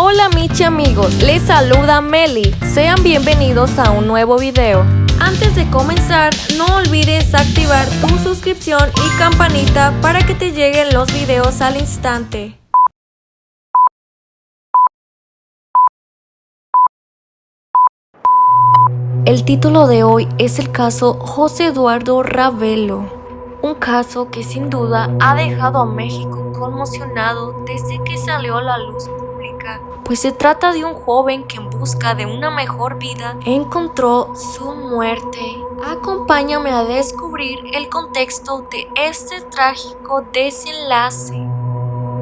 Hola Michi amigos, les saluda Meli. Sean bienvenidos a un nuevo video. Antes de comenzar, no olvides activar tu suscripción y campanita para que te lleguen los videos al instante. El título de hoy es el caso José Eduardo Ravelo, un caso que sin duda ha dejado a México conmocionado desde que salió a la luz pues se trata de un joven que en busca de una mejor vida encontró su muerte. Acompáñame a descubrir el contexto de este trágico desenlace.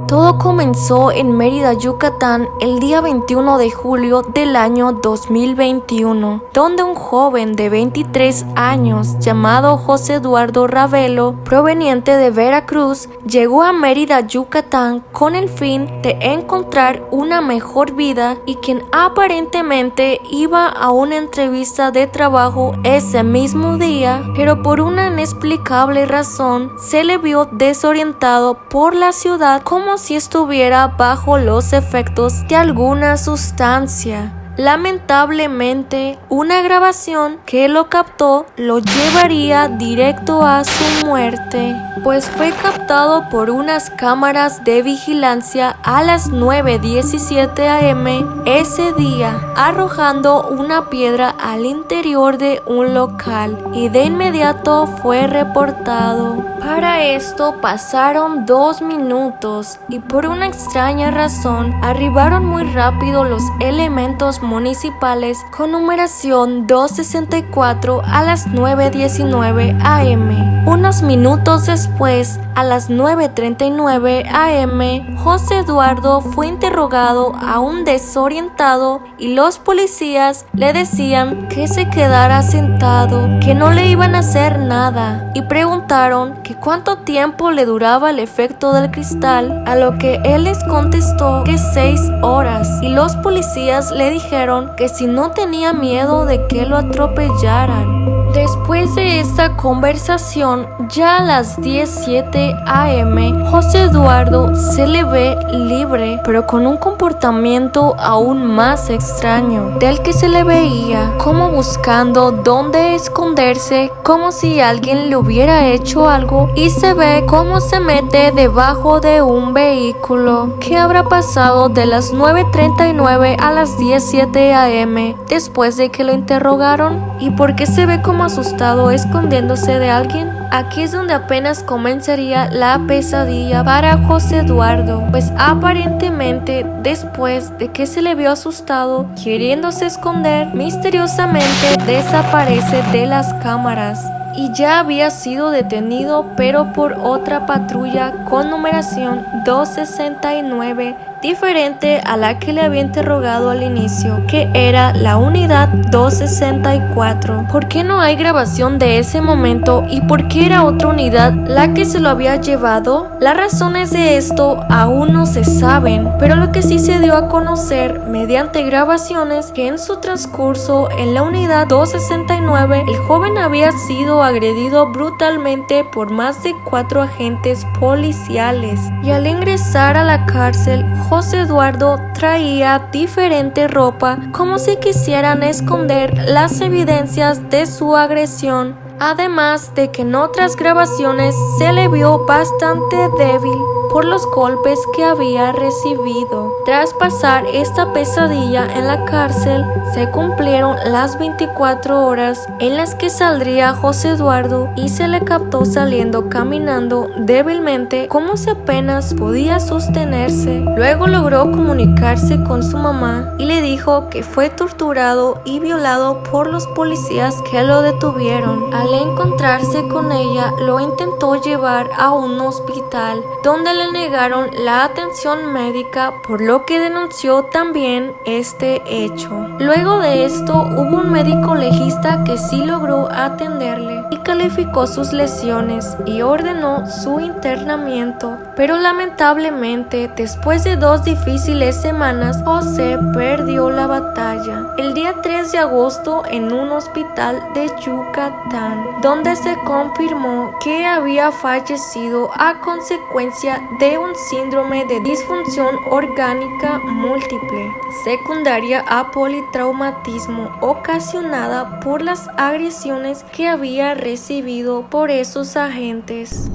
Todo comenzó en Mérida, Yucatán, el día 21 de julio del año 2021, donde un joven de 23 años llamado José Eduardo Ravelo, proveniente de Veracruz, llegó a Mérida, Yucatán con el fin de encontrar una mejor vida y quien aparentemente iba a una entrevista de trabajo ese mismo día, pero por una inexplicable razón se le vio desorientado por la ciudad como si estuviera bajo los efectos de alguna sustancia. Lamentablemente, una grabación que lo captó lo llevaría directo a su muerte, pues fue captado por unas cámaras de vigilancia a las 9.17 am ese día, arrojando una piedra al interior de un local y de inmediato fue reportado. Para esto pasaron dos minutos y por una extraña razón arribaron muy rápido los elementos municipales con numeración 264 a las 9.19 am. Unos minutos después, a las 9.39 am, José Eduardo fue interrogado aún desorientado y los policías le decían que se quedara sentado, que no le iban a hacer nada y preguntaron que cuánto tiempo le duraba el efecto del cristal, a lo que él les contestó que seis horas y los policías le dijeron que si no tenía miedo de que lo atropellaran. Después de esta conversación, ya a las 17 am, José Eduardo se le ve libre, pero con un comportamiento aún más extraño, del que se le veía como buscando dónde esconderse, como si alguien le hubiera hecho algo, y se ve cómo se mete debajo de un vehículo. ¿Qué habrá pasado de las 9.39 a las 17 am después de que lo interrogaron? ¿Y por qué se ve como asustado escondiéndose de alguien? Aquí es donde apenas comenzaría la pesadilla para José Eduardo, pues aparentemente después de que se le vio asustado queriéndose esconder, misteriosamente desaparece de las cámaras y ya había sido detenido pero por otra patrulla con numeración 269 diferente a la que le había interrogado al inicio, que era la unidad 264. ¿Por qué no hay grabación de ese momento y por qué era otra unidad la que se lo había llevado? Las razones de esto aún no se saben, pero lo que sí se dio a conocer mediante grabaciones que en su transcurso en la unidad 269 el joven había sido agredido brutalmente por más de cuatro agentes policiales y al ingresar a la cárcel Eduardo traía diferente ropa como si quisieran esconder las evidencias de su agresión, además de que en otras grabaciones se le vio bastante débil por los golpes que había recibido. Tras pasar esta pesadilla en la cárcel, se cumplieron las 24 horas en las que saldría José Eduardo y se le captó saliendo caminando débilmente como si apenas podía sostenerse. Luego logró comunicarse con su mamá y le dijo que fue torturado y violado por los policías que lo detuvieron. Al encontrarse con ella, lo intentó llevar a un hospital donde le negaron la atención médica por lo que denunció también este hecho. Luego de esto hubo un médico legista que sí logró atenderle y calificó sus lesiones y ordenó su internamiento. Pero lamentablemente, después de dos difíciles semanas, José perdió la batalla. El día 3 de agosto en un hospital de Yucatán, donde se confirmó que había fallecido a consecuencia de un síndrome de disfunción orgánica múltiple, secundaria a politraumatismo ocasionada por las agresiones que había recibido por esos agentes.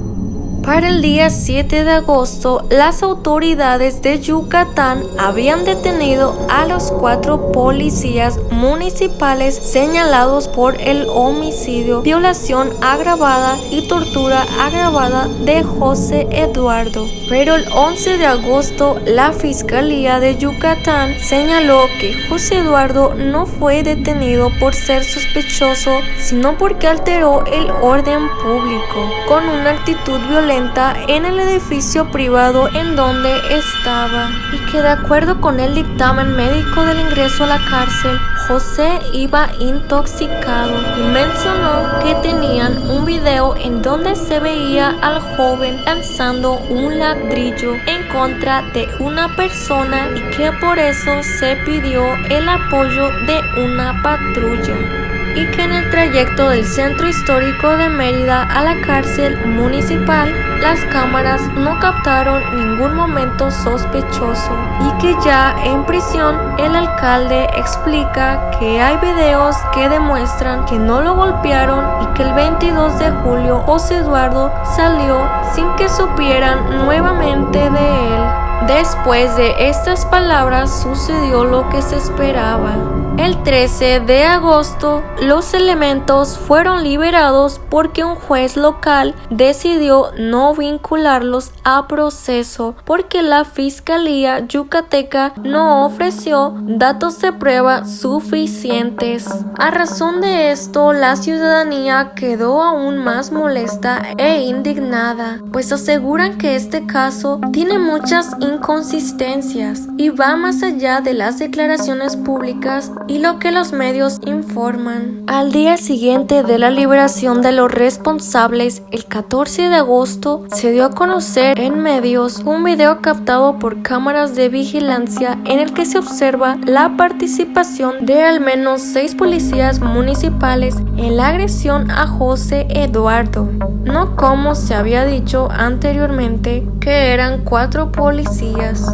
Para el día 7 de agosto, las autoridades de Yucatán habían detenido a los cuatro policías municipales señalados por el homicidio, violación agravada y tortura agravada de José Eduardo. Pero el 11 de agosto, la Fiscalía de Yucatán señaló que José Eduardo no fue detenido por ser sospechoso, sino porque alteró el orden público con una actitud violenta en el edificio privado en donde estaba. Y que de acuerdo con el dictamen médico del ingreso a la cárcel, José iba intoxicado y mencionó que tenían un video en donde se veía al joven lanzando un ladrillo en contra de una persona y que por eso se pidió el apoyo de una patrulla y que en el trayecto del centro histórico de Mérida a la cárcel municipal las cámaras no captaron ningún momento sospechoso y que ya en prisión el alcalde explica que hay videos que demuestran que no lo golpearon y que el 22 de julio José Eduardo salió sin que supieran nuevamente de él. Después de estas palabras sucedió lo que se esperaba. El 13 de agosto, los elementos fueron liberados porque un juez local decidió no vincularlos a proceso porque la Fiscalía Yucateca no ofreció datos de prueba suficientes. A razón de esto, la ciudadanía quedó aún más molesta e indignada, pues aseguran que este caso tiene muchas inconsistencias y va más allá de las declaraciones públicas y lo que los medios informan. Al día siguiente de la liberación de los responsables, el 14 de agosto, se dio a conocer en medios un video captado por cámaras de vigilancia en el que se observa la participación de al menos seis policías municipales en la agresión a José Eduardo, no como se había dicho anteriormente que eran cuatro policías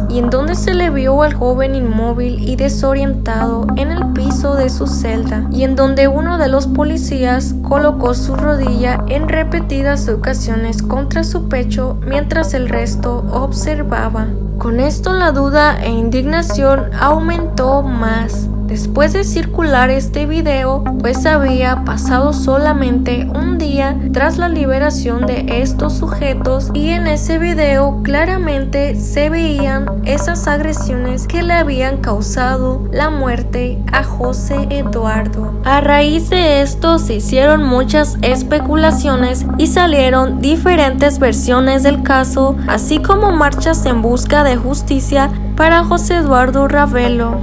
y en donde se le vio al joven inmóvil y desorientado en el piso de su celda y en donde uno de los policías colocó su rodilla en repetidas ocasiones contra su pecho mientras el resto observaba. Con esto la duda e indignación aumentó más. Después de circular este video, pues había pasado solamente un día tras la liberación de estos sujetos y en ese video claramente se veían esas agresiones que le habían causado la muerte a José Eduardo. A raíz de esto se hicieron muchas especulaciones y salieron diferentes versiones del caso, así como marchas en busca de justicia para José Eduardo Ravelo.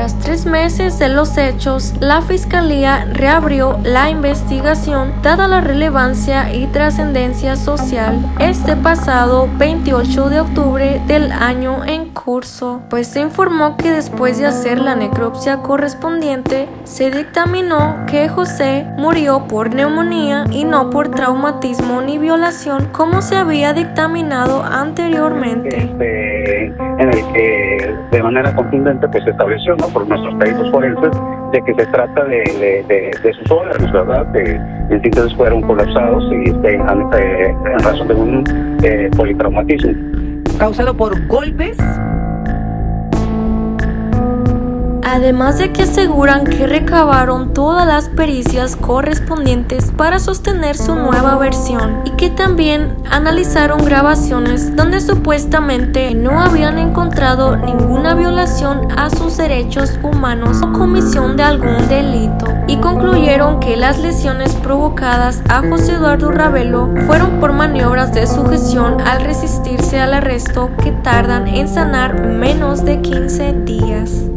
Tras tres meses de los hechos, la Fiscalía reabrió la investigación dada la relevancia y trascendencia social este pasado 28 de octubre del año en curso, pues se informó que después de hacer la necropsia correspondiente, se dictaminó que José murió por neumonía y no por traumatismo ni violación como se había dictaminado anteriormente. Este, en el que de manera contundente pues se estableció por nuestros peritos forenses de que se trata de, de, sus órganos, ¿verdad? Que en síntesis fueron colapsados y este, en, razón de un eh, politraumatismo. ¿Causado por golpes? Además de que aseguran que recabaron todas las pericias correspondientes para sostener su nueva versión y que también analizaron grabaciones donde supuestamente no habían encontrado ninguna violación a sus derechos humanos o comisión de algún delito y concluyeron que las lesiones provocadas a José Eduardo Ravelo fueron por maniobras de sujeción al resistirse al arresto que tardan en sanar menos de 15 días.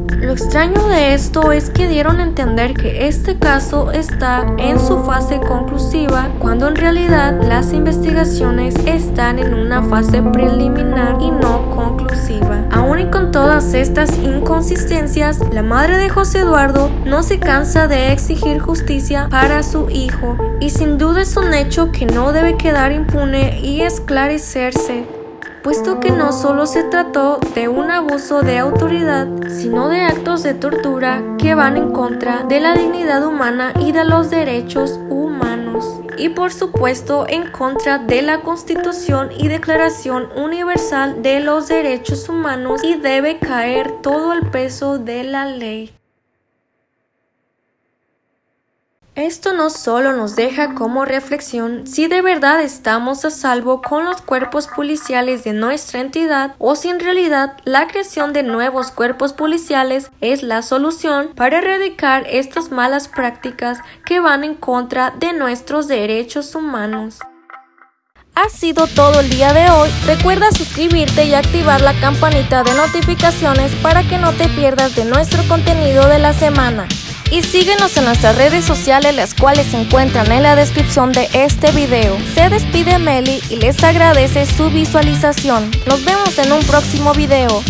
Extraño de esto es que dieron a entender que este caso está en su fase conclusiva cuando en realidad las investigaciones están en una fase preliminar y no conclusiva. Aún y con todas estas inconsistencias, la madre de José Eduardo no se cansa de exigir justicia para su hijo y sin duda es un hecho que no debe quedar impune y esclarecerse puesto que no solo se trató de un abuso de autoridad, sino de actos de tortura que van en contra de la dignidad humana y de los derechos humanos. Y por supuesto en contra de la Constitución y Declaración Universal de los Derechos Humanos y debe caer todo el peso de la ley. Esto no solo nos deja como reflexión si de verdad estamos a salvo con los cuerpos policiales de nuestra entidad o si en realidad la creación de nuevos cuerpos policiales es la solución para erradicar estas malas prácticas que van en contra de nuestros derechos humanos. Ha sido todo el día de hoy. Recuerda suscribirte y activar la campanita de notificaciones para que no te pierdas de nuestro contenido de la semana y síguenos en nuestras redes sociales las cuales se encuentran en la descripción de este video. Se despide Meli y les agradece su visualización. Nos vemos en un próximo video.